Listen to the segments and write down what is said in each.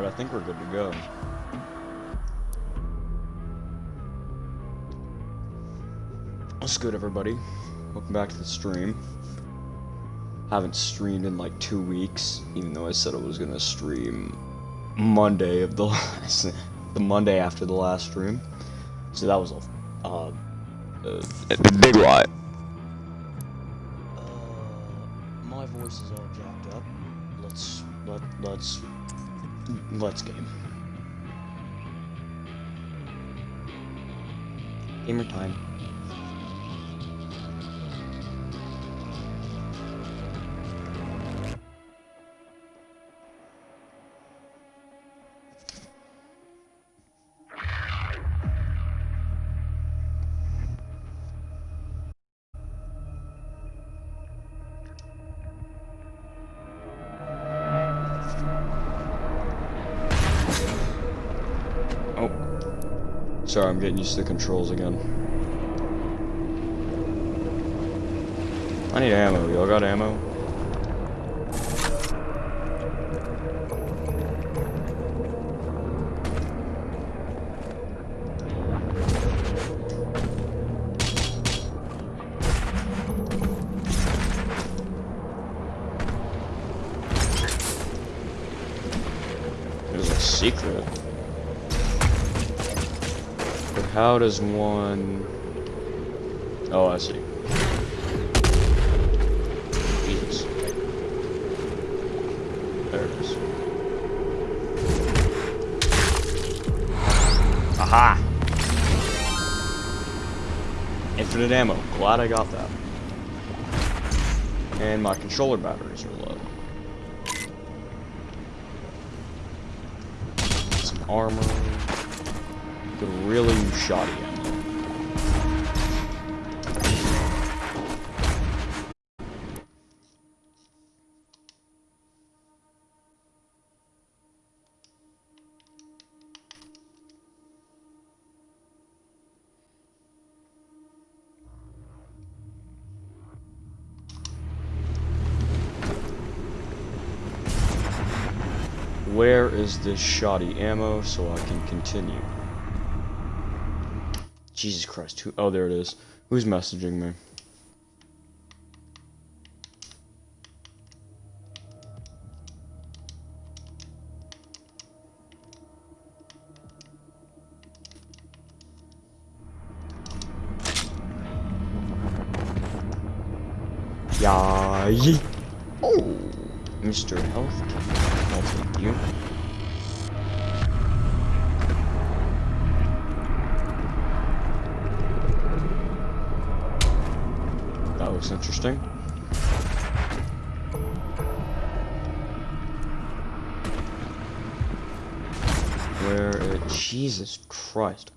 Alright, I think we're good to go. What's good, everybody? Welcome back to the stream. Haven't streamed in like two weeks, even though I said I was gonna stream Monday of the last, the Monday after the last stream. So that was a, uh, a big lie. Let's game. Gamer time. Sorry, I'm getting used to the controls again. I need ammo. Y'all got ammo? A secret. How does one... Oh, I see. Jesus. There it is. Aha! Infinite ammo. Glad I got that. And my controller batteries are low. Some armor. Shoddy ammo. Where is this shoddy ammo so I can continue? Jesus Christ, who- oh there it is. Who's messaging me? Interesting. Where. Jesus Christ.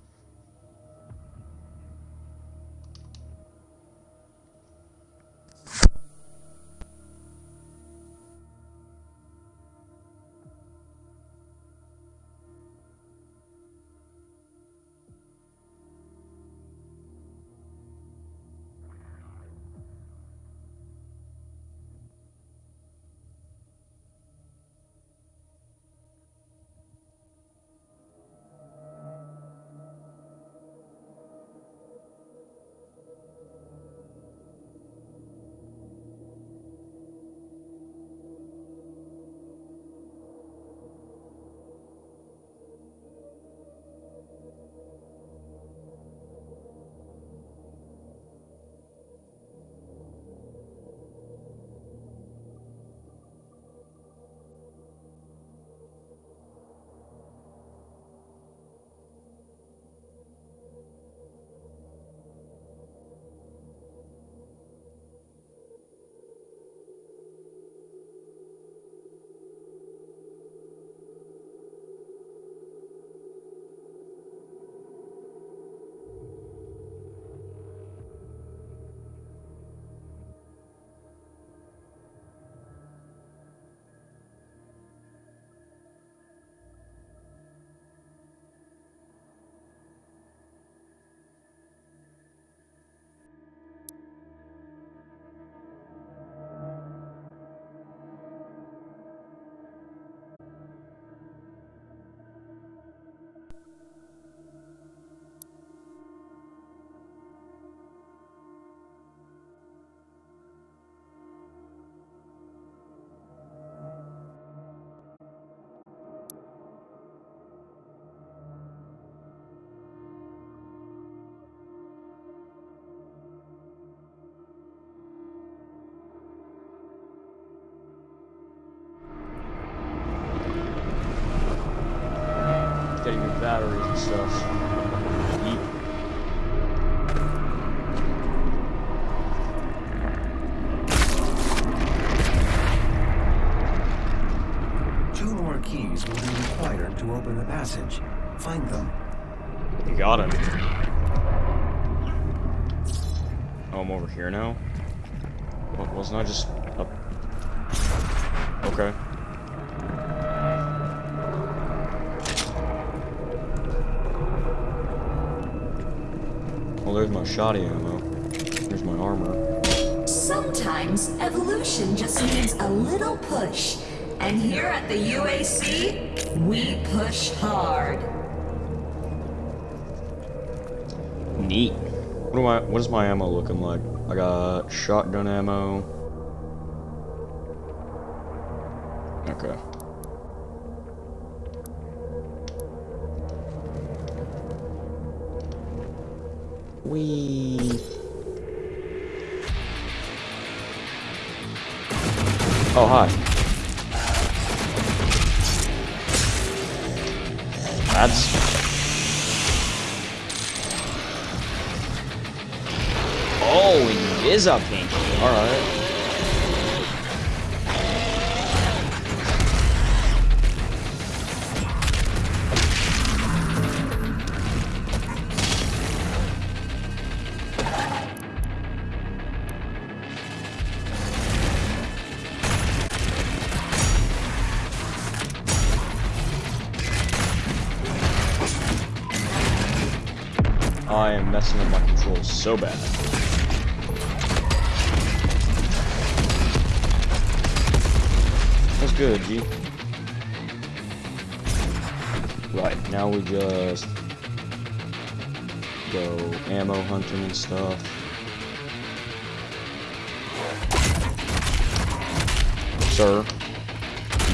Batteries and stuff. Yeet. Two more keys will be required to open the passage. Find them. You got him. Oh, I'm over here now? Well, wasn't I just shoddy ammo. There's my armor. Sometimes evolution just needs a little push. And here at the UAC, we push hard. Neat. What do I? What is my ammo looking like? I got shotgun ammo. Oh hi. That's Oh, he is a pinky. Alright. So bad. That's good, G. Right, now we just go ammo hunting and stuff. Sir,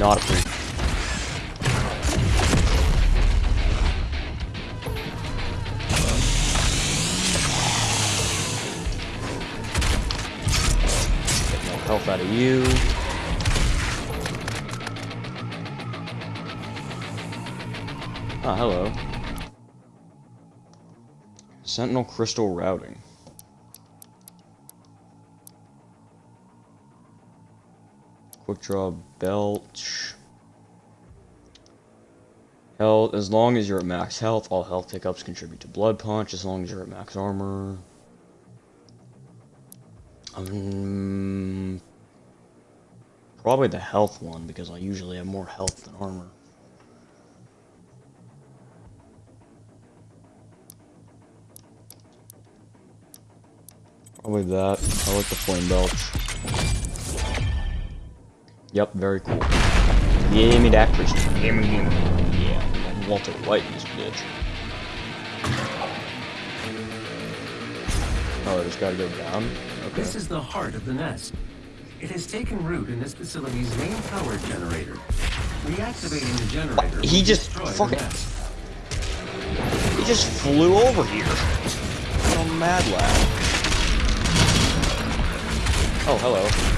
not a Get you. Ah, hello. Sentinel crystal routing. Quick draw belch. Health, as long as you're at max health, all health pickups contribute to blood punch, as long as you're at max armor. Um, probably the health one, because I usually have more health than armor. Probably that. I like the flame belch. Yep, very cool. Give me that crystal. Give me, give me. Yeah, Walter White in this bitch. Oh, I just gotta go down? Okay. This is the heart of the nest. It has taken root in this facility's main power generator. Reactivating the generator. He just fucking- He just flew over here. What mad lad. Oh, hello.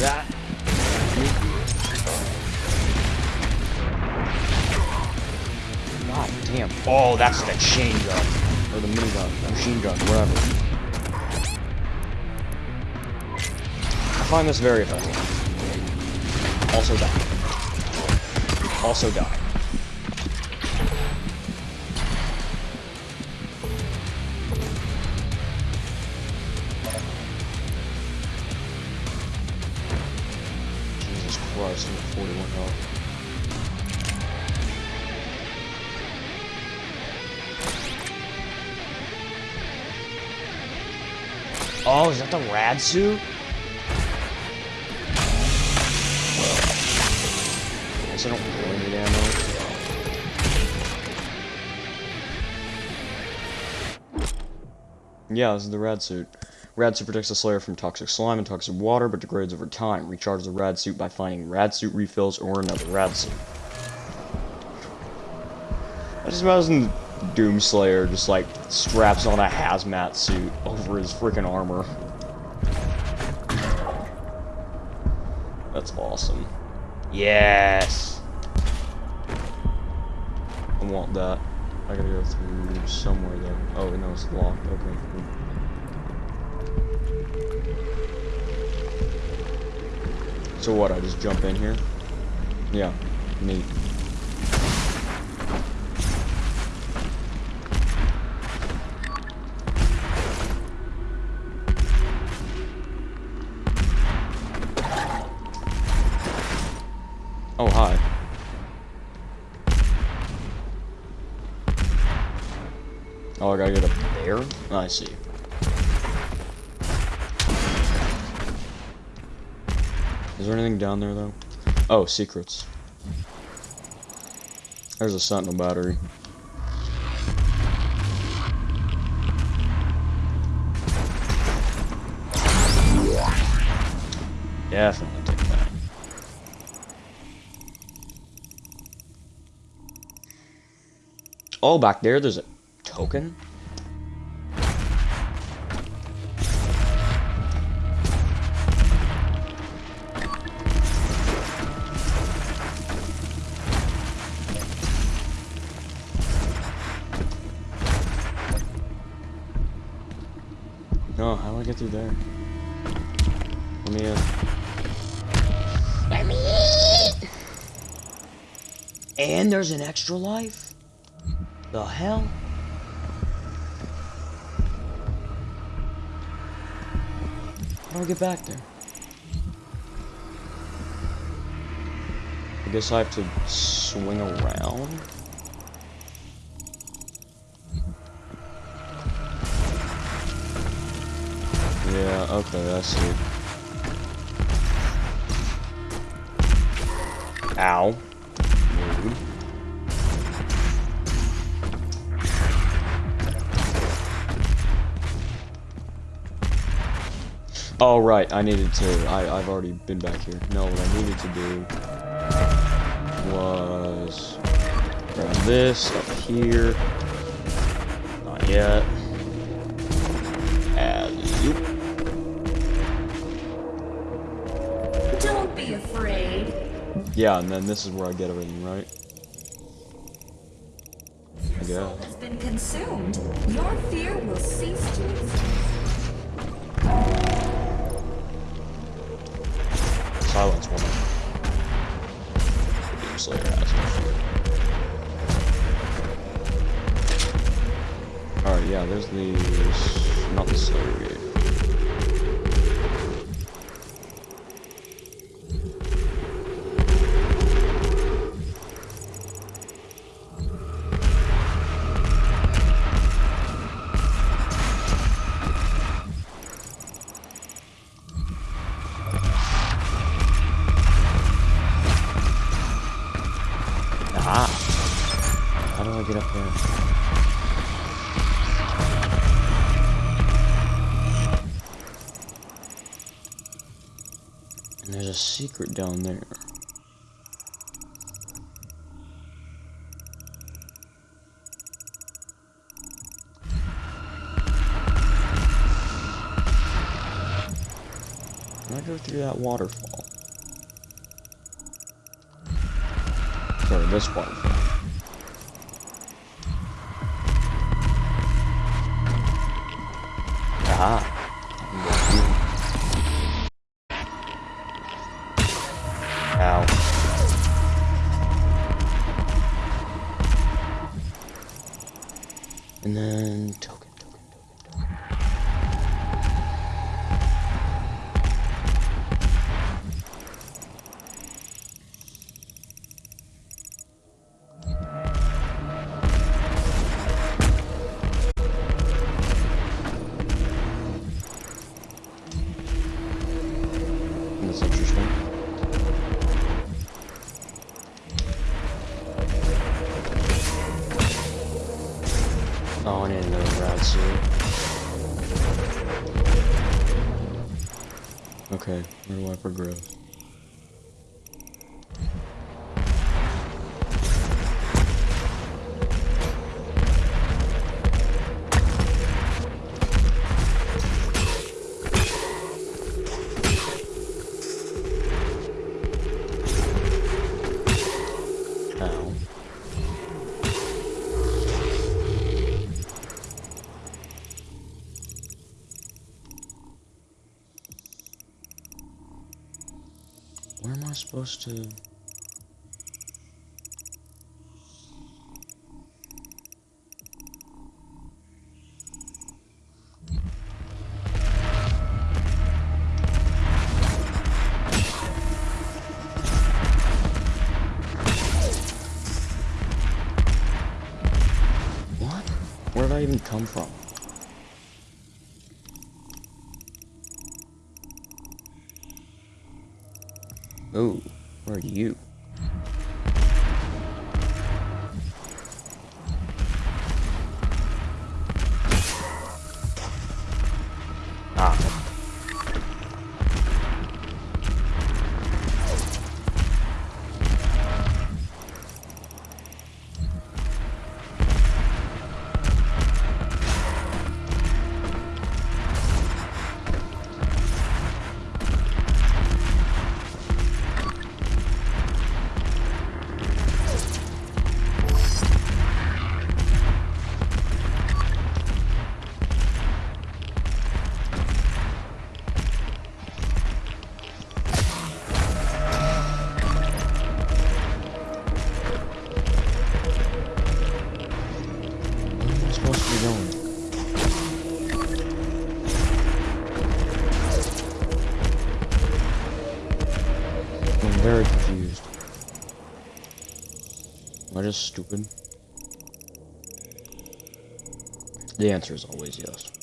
That. God damn. Oh, that's the chain gun. Or the minigun. Machine gun, whatever. I find this very effective. Also die. Also die. The rad suit? I guess I don't really need ammo. Yeah, this is the rad suit. Rad suit protects the Slayer from toxic slime and toxic water, but degrades over time. Recharge the rad suit by finding rad suit refills or another rad suit. I just imagine Doomslayer just like straps on a hazmat suit over his freaking armor. Yes! I want that. I gotta go through somewhere though. Oh, no, it's locked. Okay. So what, I just jump in here? Yeah, neat. Oh, hi. Oh, I gotta get up there? Oh, I see. Is there anything down there, though? Oh, secrets. There's a sentinel battery. Definitely take that. Oh, back there, there's a token? No, how do I get through there? Let me in. Let me in! And there's an extra life? The hell? How do I get back there? I guess I have to swing around? Yeah, okay, I see. Ow. Oh, right, I needed to, I, I've already been back here. No, what I needed to do was grab this up here. Not yet. Alley-oop. Don't be afraid. Yeah, and then this is where I get everything, right? I guess. has been consumed. Your fear will cease to exist. Secret down there. Can I go through that waterfall? Sorry, this waterfall. Supposed to? What? Where did I even come from? Stupid? The answer is always yes.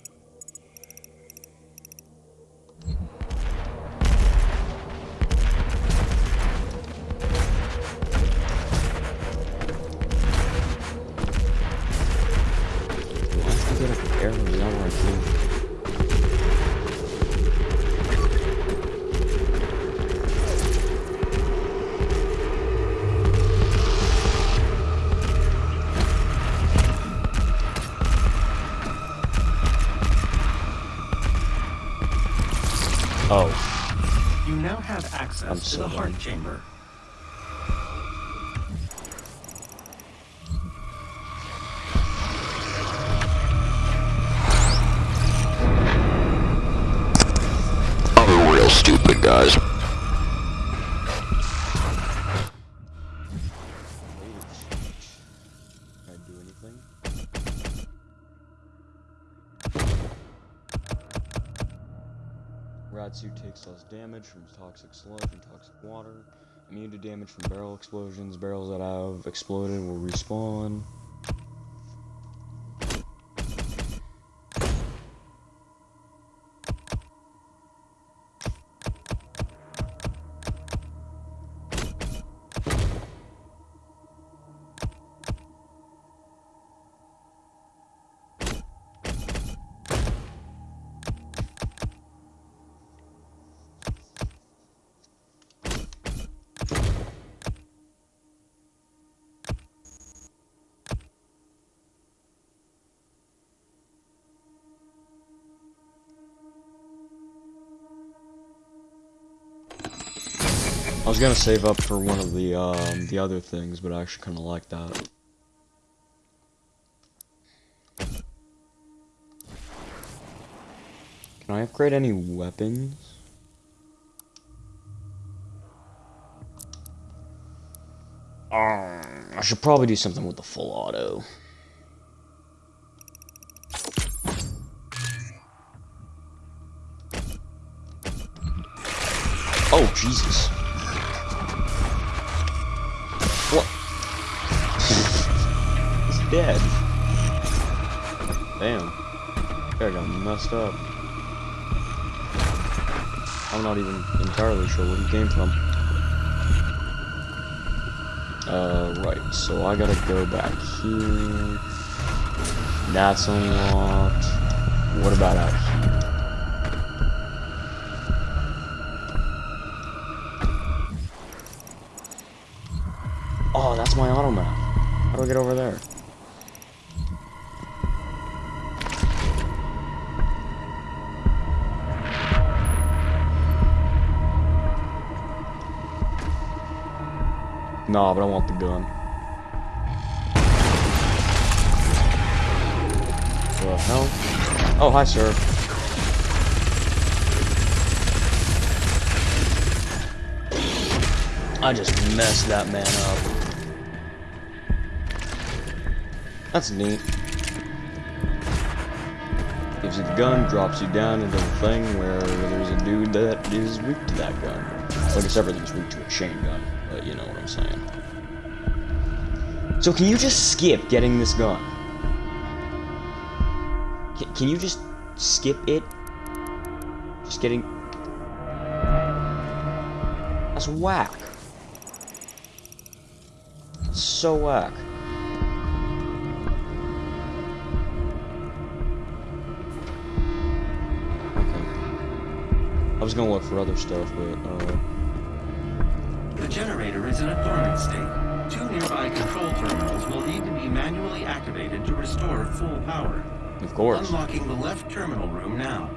Rad suit takes less damage from toxic sludge and toxic water. Immune to damage from barrel explosions. Barrels that have exploded will respawn. I was gonna save up for one of the um, the other things, but I actually kind of like that. Can I upgrade any weapons? Um, I should probably do something with the full auto. Oh, Jesus. Dead. Damn. Guy got messed up. I'm not even entirely sure where he came from. Uh, right, so I gotta go back here. That's unlocked. What about out here? Oh, that's my auto map. How do I get over there? Nah, but I want the gun. The hell? Oh, hi, sir. I just messed that man up. That's neat. Gives you the gun, drops you down into the thing where there's a dude that is weak to that gun. Well, I guess everything's weak to a chain gun, but you know I'm saying. So can you just skip getting this gun? Can, can you just skip it? Just getting... That's whack. So whack. Okay. I was gonna look for other stuff, but, uh... Is in a dormant state. Two nearby control terminals will need to be manually activated to restore full power. Of course. Unlocking the left terminal room now.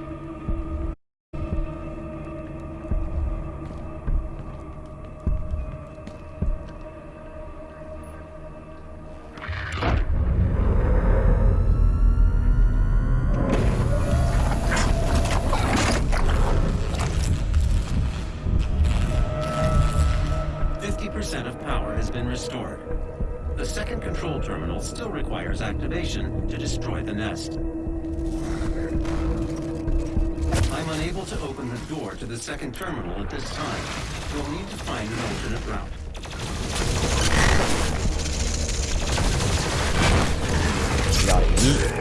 Still activation to destroy the nest. I'm unable to open the door to the second terminal at this time. You'll need to find an alternate route. Gotta.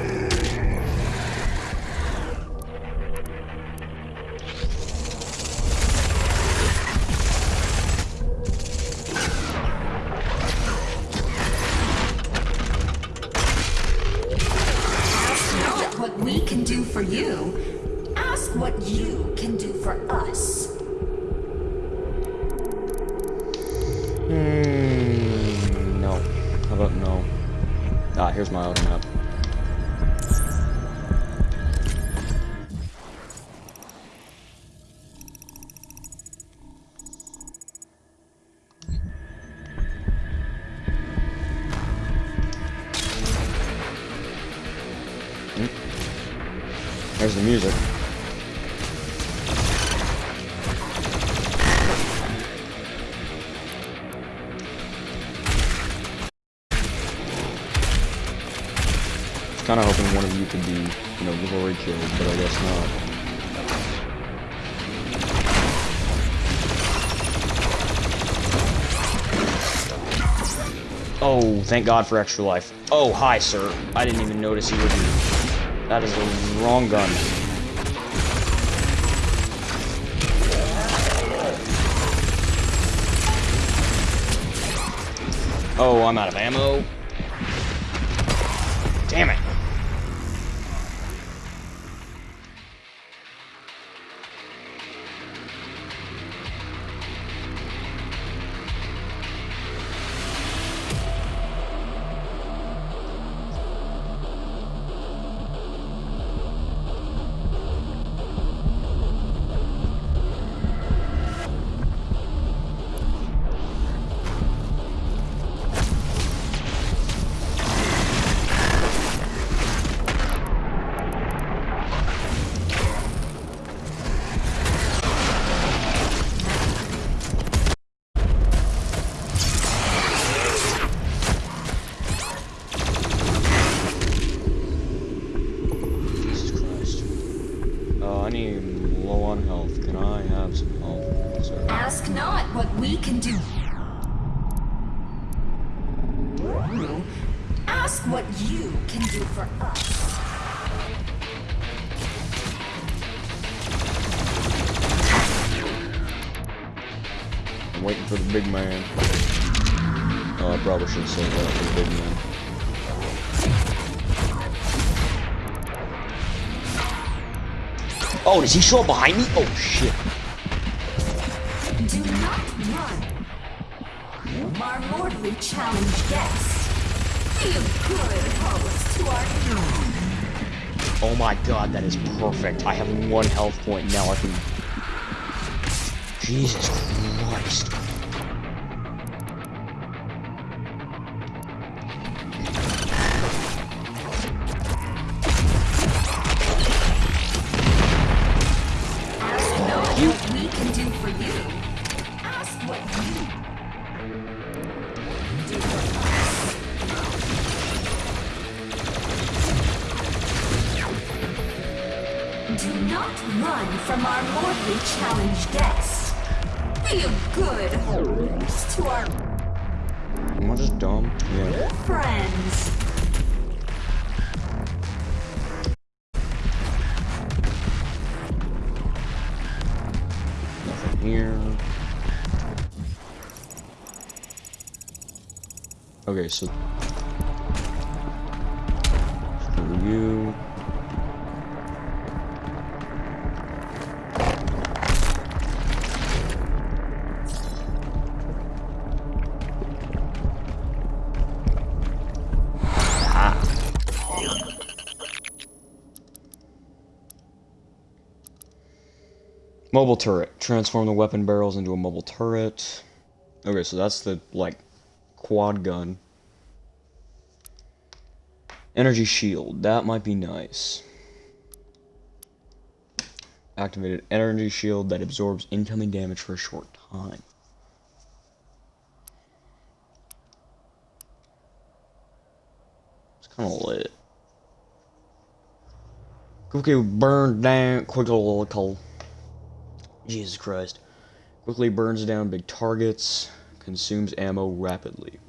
But I guess not. Oh, thank God for extra life. Oh, hi, sir. I didn't even notice you were. That is the wrong gun. Oh, I'm out of ammo. Damn it. Does he show up behind me? Oh, shit. Do not run. Marmordly challenge guests. Be a good to our Oh my god, that is perfect. I have one health point now. I can. Jesus Christ. Okay, so. Screw you. Mobile turret. Transform the weapon barrels into a mobile turret. Okay, so that's the, like, quad gun. Energy shield. That might be nice. Activated energy shield that absorbs incoming damage for a short time. It's kind of lit. Quickly burn down. Quickly call. Jesus Christ. Quickly burns down big targets. Consumes ammo rapidly.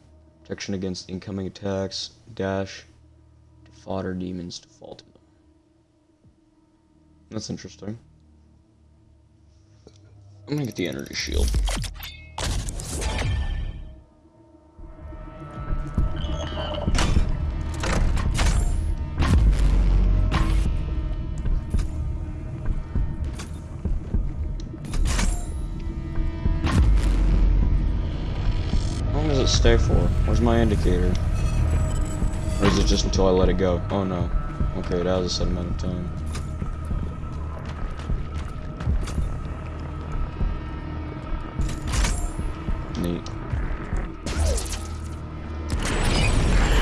Protection against incoming attacks. Dash. Fodder demons to fall to them. That's interesting. I'm gonna get the energy shield. Stay for? Where's my indicator? It just until I let it go? Oh no. Okay, that was a set amount of time. Neat.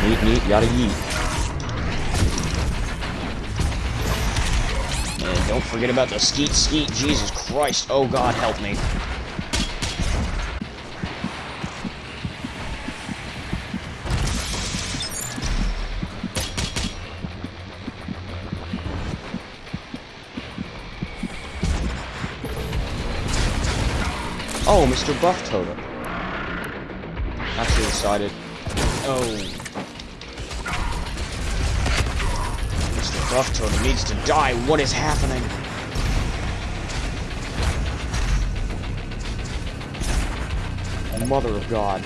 Neat, neat, yada yeet. And don't forget about the skeet skeet, Jesus Christ. Oh God, help me. Oh, Mr. Buff Totem. Actually decided. Oh. Mr. Buff Totem needs to die. What is happening? Mother of God.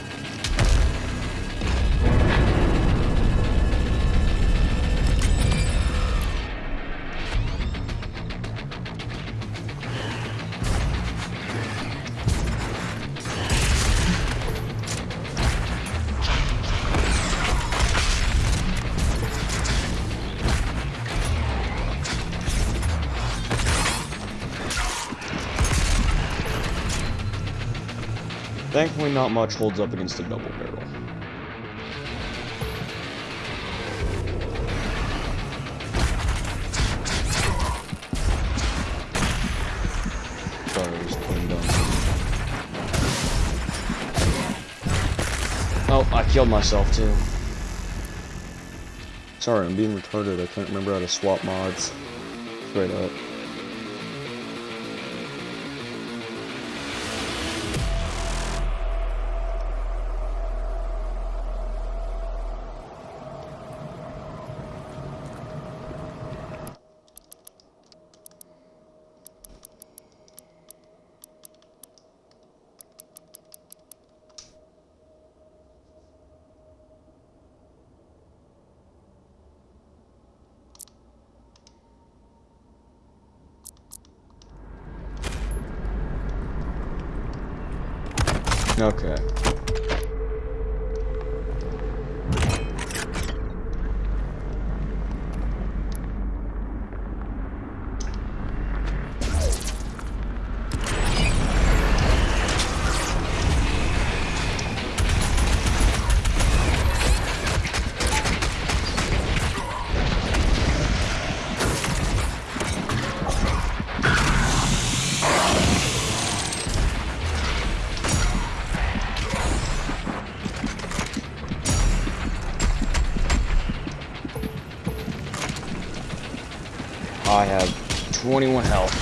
Thankfully, not much holds up against a double barrel. Oh, I killed myself too. Sorry, I'm being retarded. I can't remember how to swap mods. Straight up. 21 health.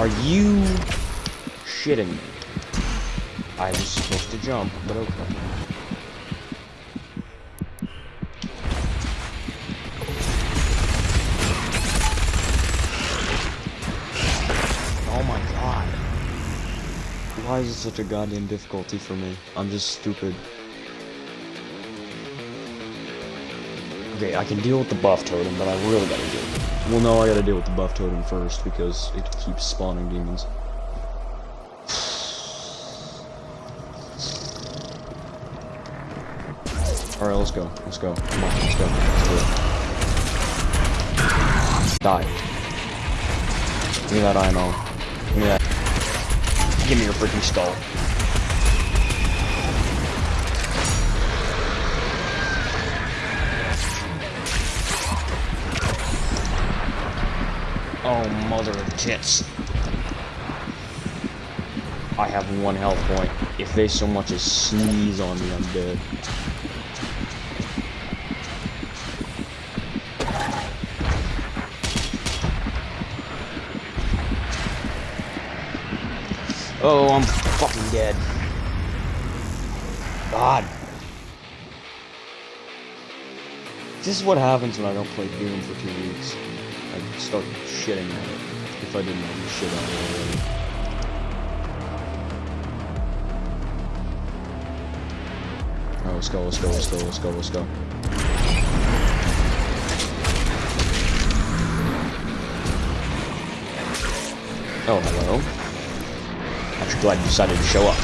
Are you shitting me? I was supposed to jump, but okay. Oh my god. Why is it such a goddamn difficulty for me? I'm just stupid. Okay, I can deal with the buff totem, but I really gotta deal with Well, no, I gotta deal with the buff totem first, because it keeps spawning demons. Alright, let's go. Let's go. Come on, let's go. Let's do it. Die. Give me that IMO. Give me that. Give me your freaking skull. Mother of tits. I have one health point. If they so much as sneeze on me, I'm dead. Oh, I'm fucking dead. God. This is what happens when I don't play Doom for two weeks. Start shitting at it. If I didn't already shit on it already. Oh, let's go, let's go, let's go, let's go, let's go. Oh, hello. Actually glad you decided to show up.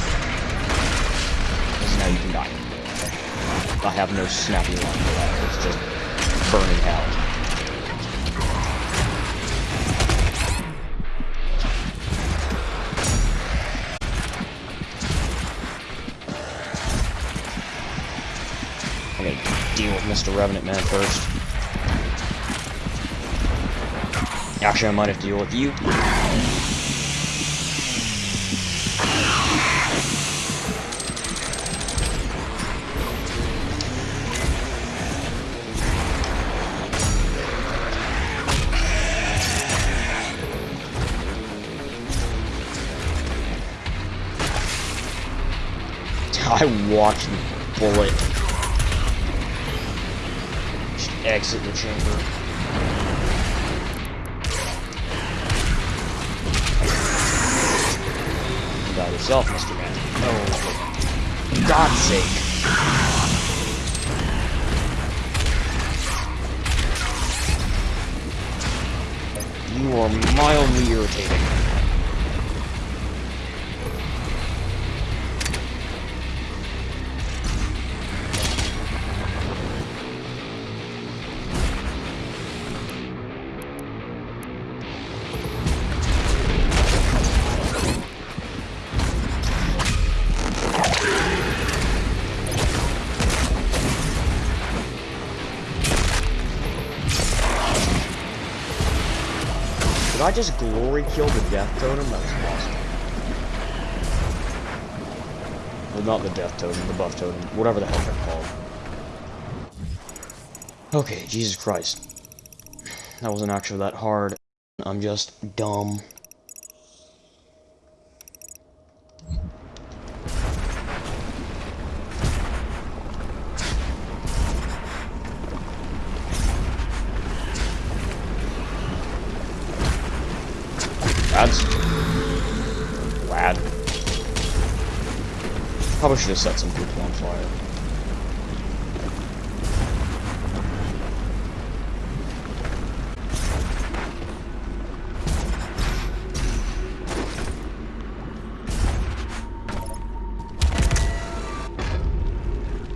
Because now you can die. I have no snappy line for that. It's just burning hell. Mr. Revenant Man first. Actually, I might have to deal with you. I watched the bullet just exit the chamber. You got yourself, Mr. Man. No. For God's sake. You are mildly irritating. I just glory kill the death totem? That was awesome. Well, not the death totem, the buff totem, whatever the hell they're called. Okay, Jesus Christ. That wasn't actually that hard. I'm just dumb. should have set some people on fire.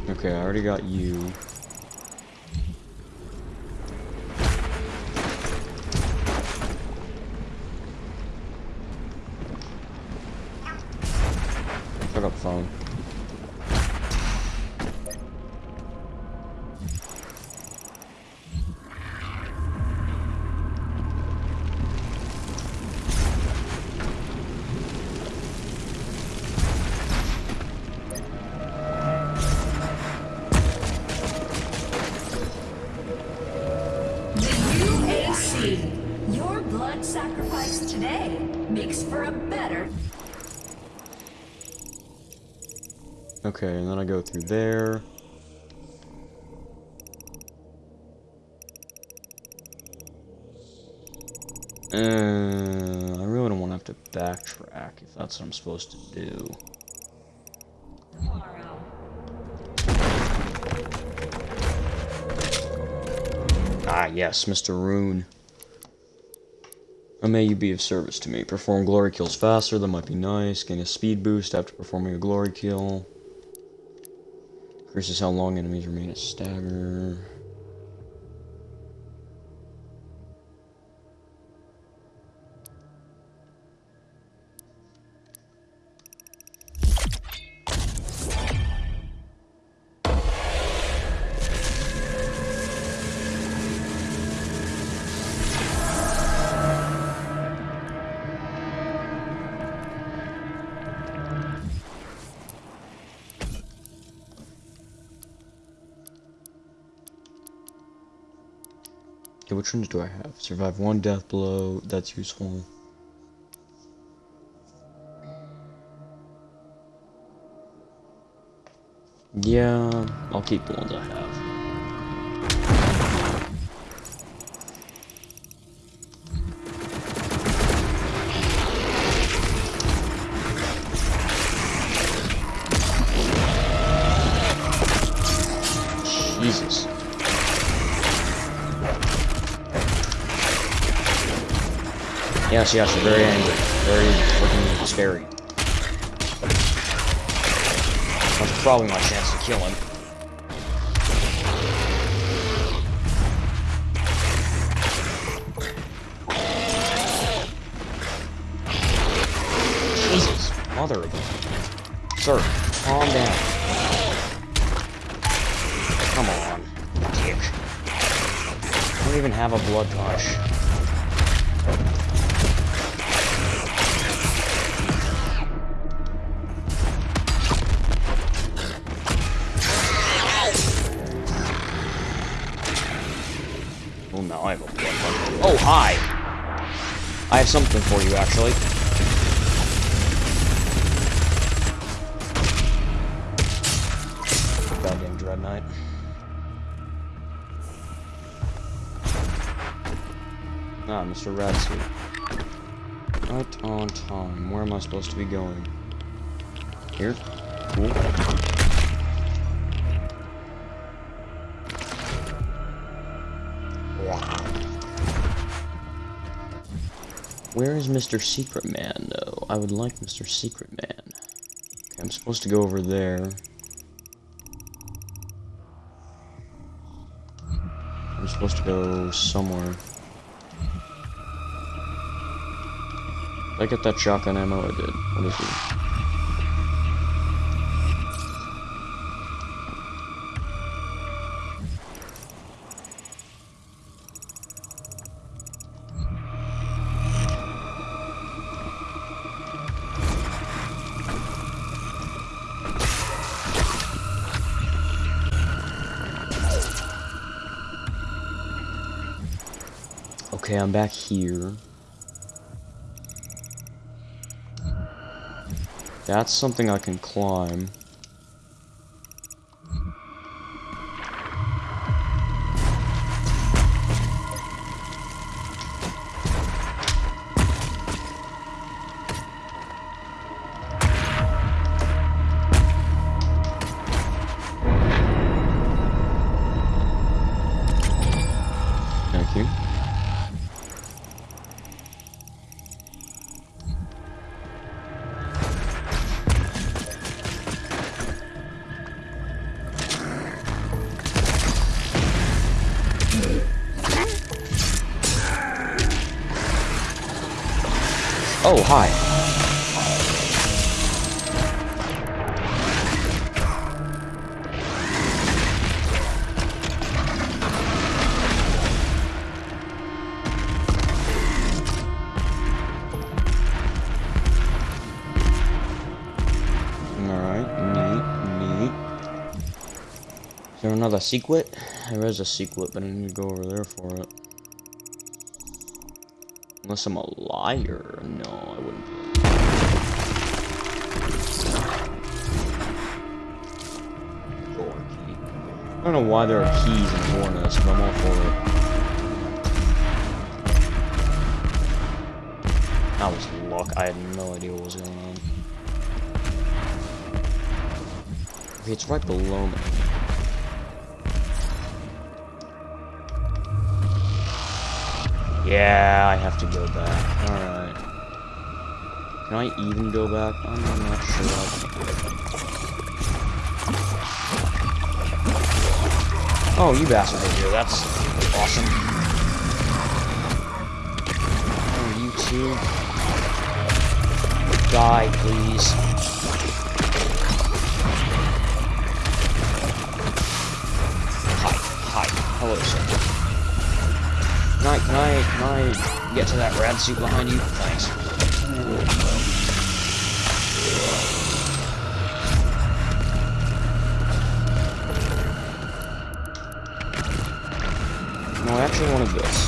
Okay, I already got you. I go through there. Uh, I really don't want to have to backtrack if that's what I'm supposed to do. Ah, yes, Mr. Rune. How may you be of service to me? Perform glory kills faster, that might be nice. Gain a speed boost after performing a glory kill. Increases how long enemies remain a stagger. Ones do I have? Survive one death blow, that's useful. Yeah, I'll keep the ones I have. Yes, yes, very angry. Very freaking scary. That's probably my chance to kill him. Jesus, mother of. Sir, calm down. Come on, dick. I don't even have a blood push. I have something for you, actually. Goddamn Dread Knight. Ah, Mr. Rad suit. Right on time. Where am I supposed to be going? Here? Cool. Where is Mr. Secret Man, though? I would like Mr. Secret Man. Okay, I'm supposed to go over there. I'm supposed to go somewhere. Did I get that shotgun ammo? I did. What is it? Back here. That's something I can climb. Oh, hi. Another secret? There is a secret, but I need to go over there for it. Unless I'm a liar. No, I wouldn't. I don't know why there are keys in Warness, but I'm all for it. That was luck. I had no idea what was going on. Okay, it's right below me. Yeah, I have to go back. Alright. Can I even go back? I'm not sure. Oh, you bastard here. That's awesome. Oh, you two. Die, please. Hi. Hi. Hello, sir. Can I, can I, get to that rad suit behind you? Thanks. No, I actually wanted this.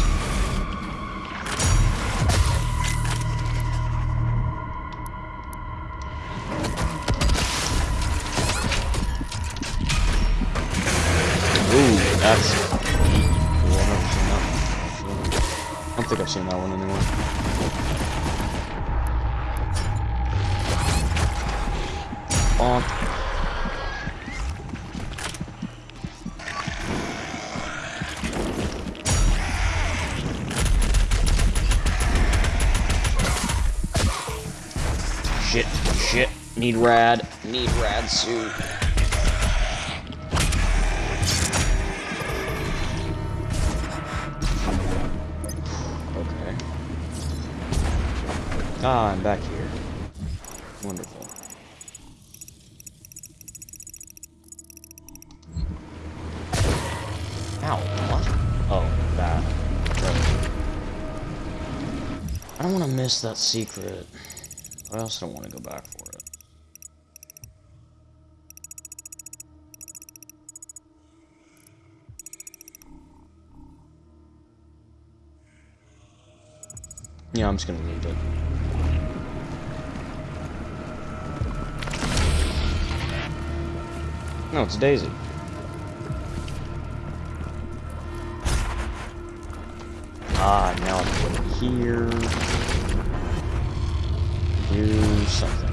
Rad. Need rad suit. Okay. Ah, I'm back here. Wonderful. Ow, what? Oh, that. I don't want to miss that secret. I also don't want to go back I'm just gonna leave it. No, it's Daisy. Ah, now I'm here. Do something.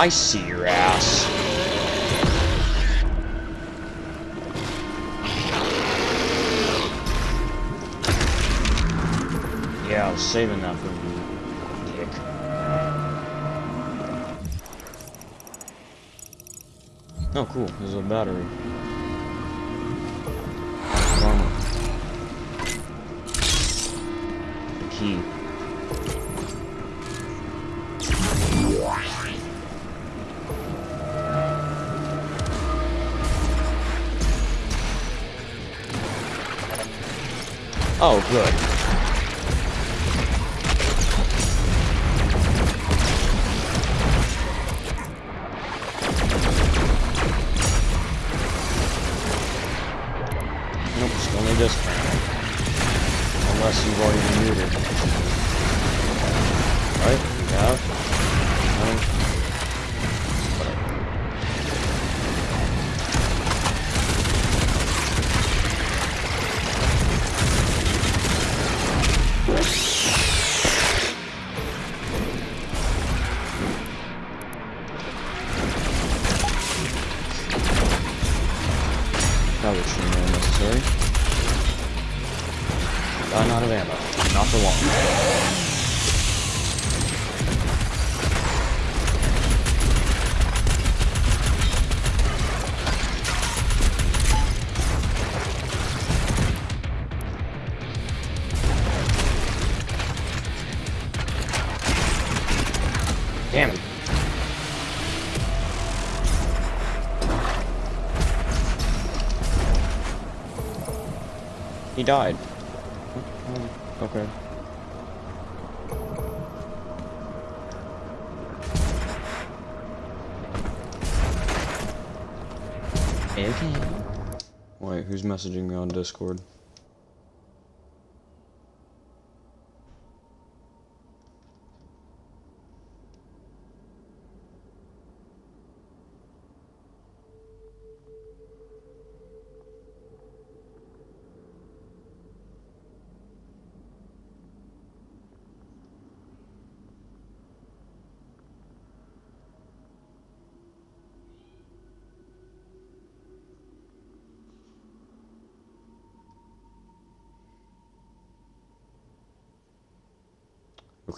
I see your ass. Yeah, I was saving that for you, dick. Oh, cool. There's a battery. Armor. Key. Oh, good. that. I'm out of ammo. Not for long. Died. Okay. Okay. Wait, who's messaging me on Discord?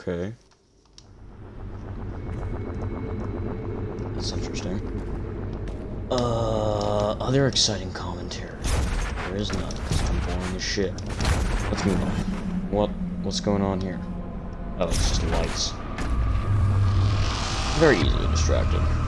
Okay. That's interesting. Uh, other exciting commentary. There is none, because I'm boring as shit. Let's move on. What? What's going on here? Oh, it's just lights. Very easily distracted.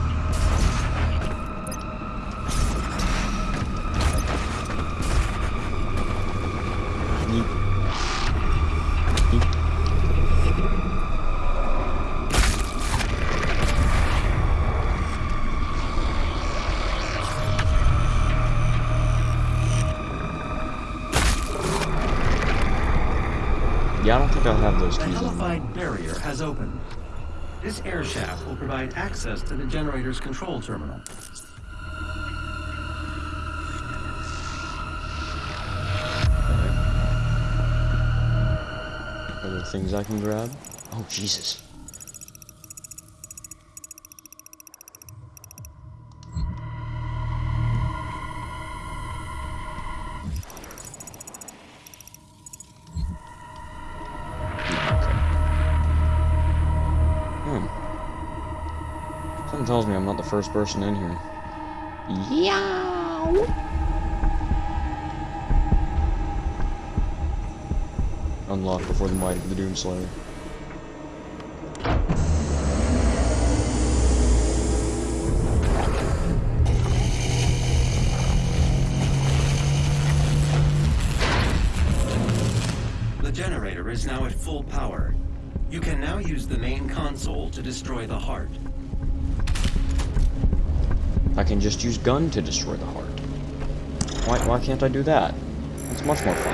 Think I have those The keys on me. barrier has opened. This air shaft will provide access to the generator's control terminal. Are there things I can grab? Oh, Jesus. Something tells me I'm not the first person in here. Yow! Unlock before the might of the Doomslayer. The generator is now at full power. You can now use the main console to destroy the heart. I can just use gun to destroy the heart. Why, why can't I do that? It's much more fun.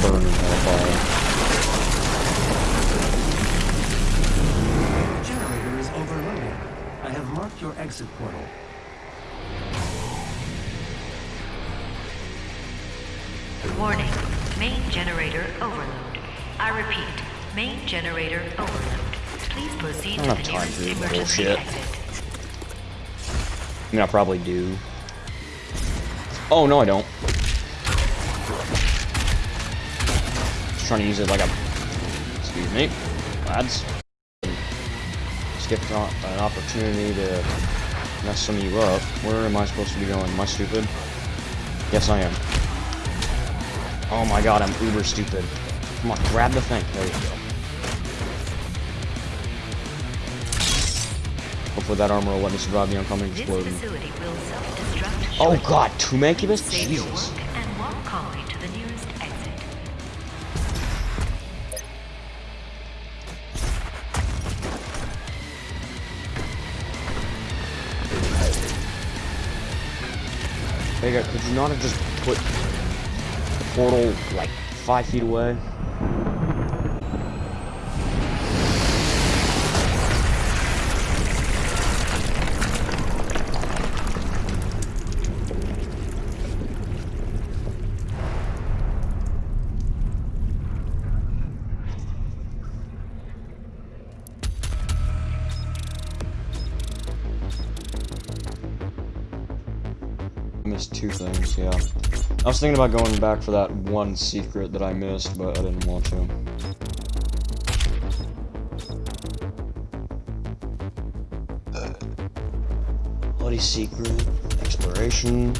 Burn in hellfire. Generator is overloaded. I have marked your exit portal. Warning, main generator overload. I repeat, main generator overload. Please proceed I don't have time for this bullshit. exit. I mean, I probably do. Oh, no, I don't. Just trying to use it like a... Excuse me, lads. Skipped an opportunity to mess some of you up. Where am I supposed to be going? Am I stupid? Yes, I am. Oh my god, I'm uber stupid. Come on, grab the thing. There you go. Hopefully that armor will let me survive the oncoming explosion. facility will self-destruct Oh god, two Mancubus? Save Jesus. work and walk calmly to the nearest exit. Vega, could you not have just put the portal like five feet away? I was thinking about going back for that one secret that I missed, but I didn't want to. Bloody secret, exploration.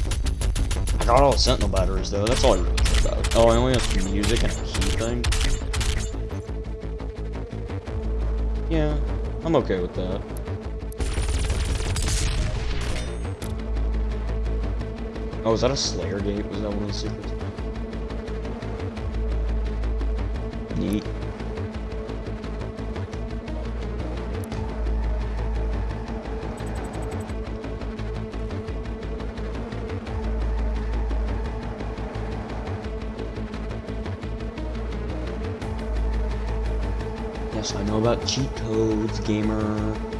I got all the sentinel batteries though, that's all I really care about. Oh, I only have music and a key thing. Yeah, I'm okay with that. Oh, is that a Slayer gate? Was that one of the secrets? Neat. Yes, I know about cheat codes, gamer.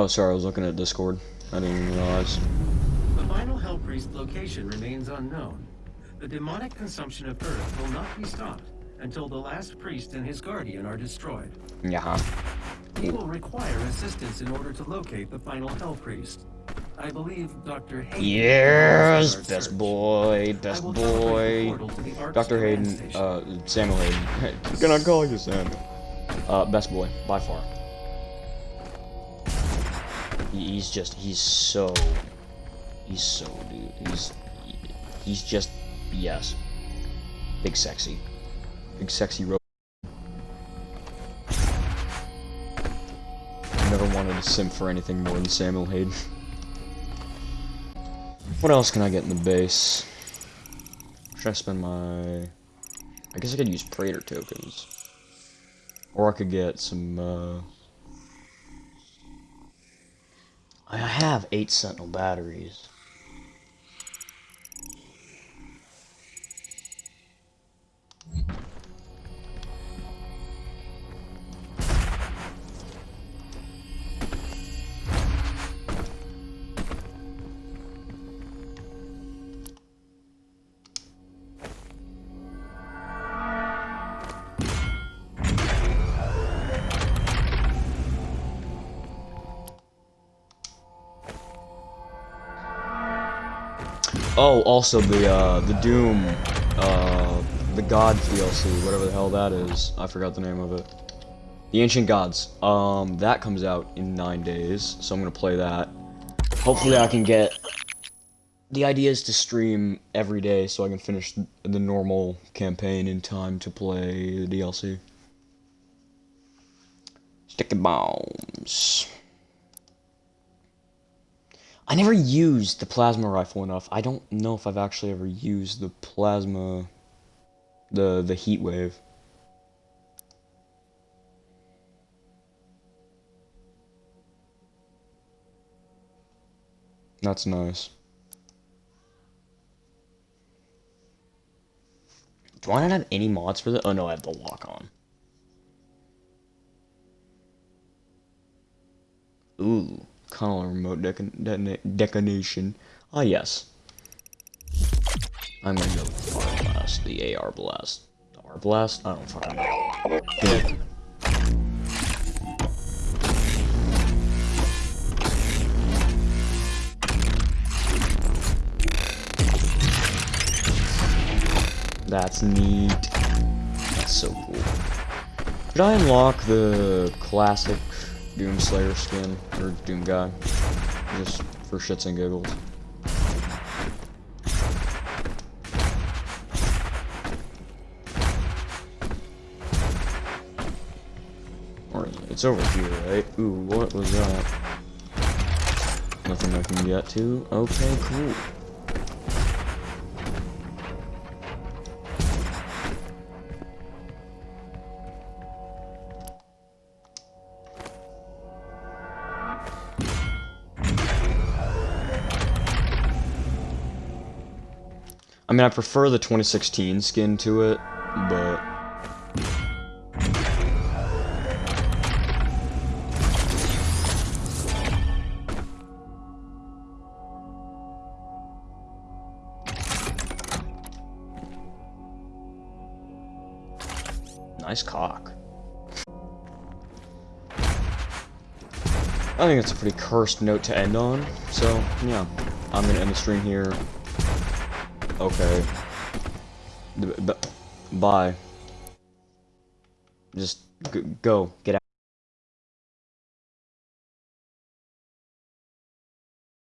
Oh, sorry, I was looking at Discord. I didn't even realize. The final Hell Priest location remains unknown. The demonic consumption of Earth will not be stopped until the last priest and his guardian are destroyed. Yeah. We will require assistance in order to locate the final Hell Priest. I believe Dr. Hayden. Yes, best search. boy, best will teleport the boy. portal to the Arcs Dr. Hayden, uh, Samuel Hayden. Can I call you Samuel? Uh, best boy, by far. He- He's just, he's so, he's so, dude. He's, he's just, yes. Big sexy. Big sexy ro- Never wanted a simp for anything more than Samuel Hayden. What else can I get in the base? Should I spend my... I guess I could use Praetor tokens. Or I could get some, uh... I have eight Sentinel batteries. Oh, also the uh, the Doom, uh, the God DLC, whatever the hell that is. I forgot the name of it. The Ancient Gods. Um, that comes out in nine days, so I'm gonna play that. Hopefully, I can get. The idea is to stream every day, so I can finish the normal campaign in time to play the DLC. Sticky bombs. I never used the plasma rifle enough. I don't know if I've actually ever used the plasma, the the heat wave. That's nice. Do I not have any mods for that? Oh no, I have the lock on. Ooh, Connell remote detonation. Ah, yes. I'm gonna go with the blast, the AR blast. The R blast? I don't fucking know. Yeah. That's neat. That's so cool. Should I unlock the classic Doom Slayer skin or Doom guy? Just for shits and giggles. Or it's over here, right? Ooh, what was that? Nothing I can get to. Okay, cool. Mean, I prefer the 2016 skin to it, but Nice cock. I think it's a pretty cursed note to end on, so, yeah. I'm gonna end the stream here. Okay. B- bye. Just go. Get out.